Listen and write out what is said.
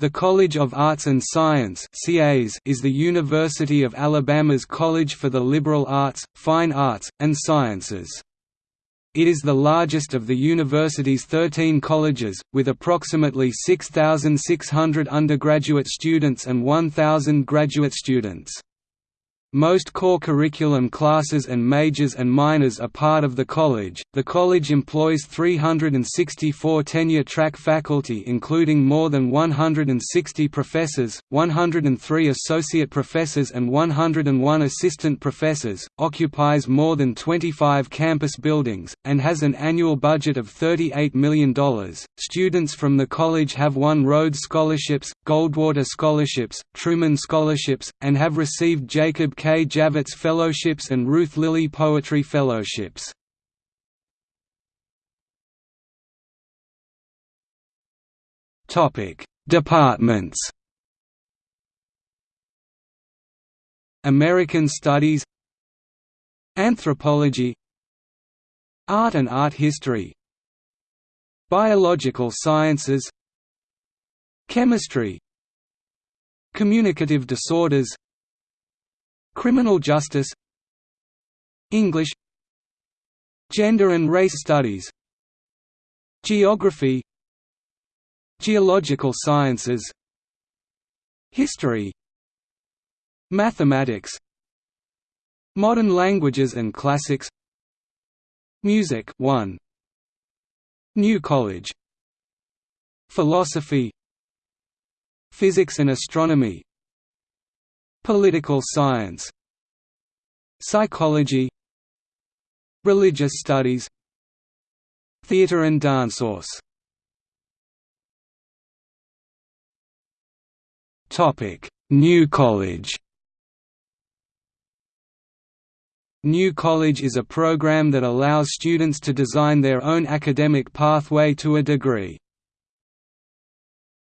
The College of Arts and Science is the University of Alabama's college for the liberal arts, fine arts, and sciences. It is the largest of the university's 13 colleges, with approximately 6,600 undergraduate students and 1,000 graduate students. Most core curriculum classes and majors and minors are part of the college. The college employs 364 tenure track faculty, including more than 160 professors, 103 associate professors, and 101 assistant professors, occupies more than 25 campus buildings, and has an annual budget of $38 million. Students from the college have won Rhodes Scholarships, Goldwater Scholarships, Truman Scholarships, and have received Jacob K. Javits Fellowships and Ruth Lilly Poetry Fellowships. Departments. American Studies. Anthropology. Art and Art History. Biological Sciences. Chemistry. Communicative Disorders Criminal justice English Gender and race studies Geography Geological sciences History Mathematics Modern languages and classics Music 1 New College Philosophy Physics and astronomy Political science Psychology Religious studies Theatre and dance Danceos New College New College is a program that allows students to design their own academic pathway to a degree.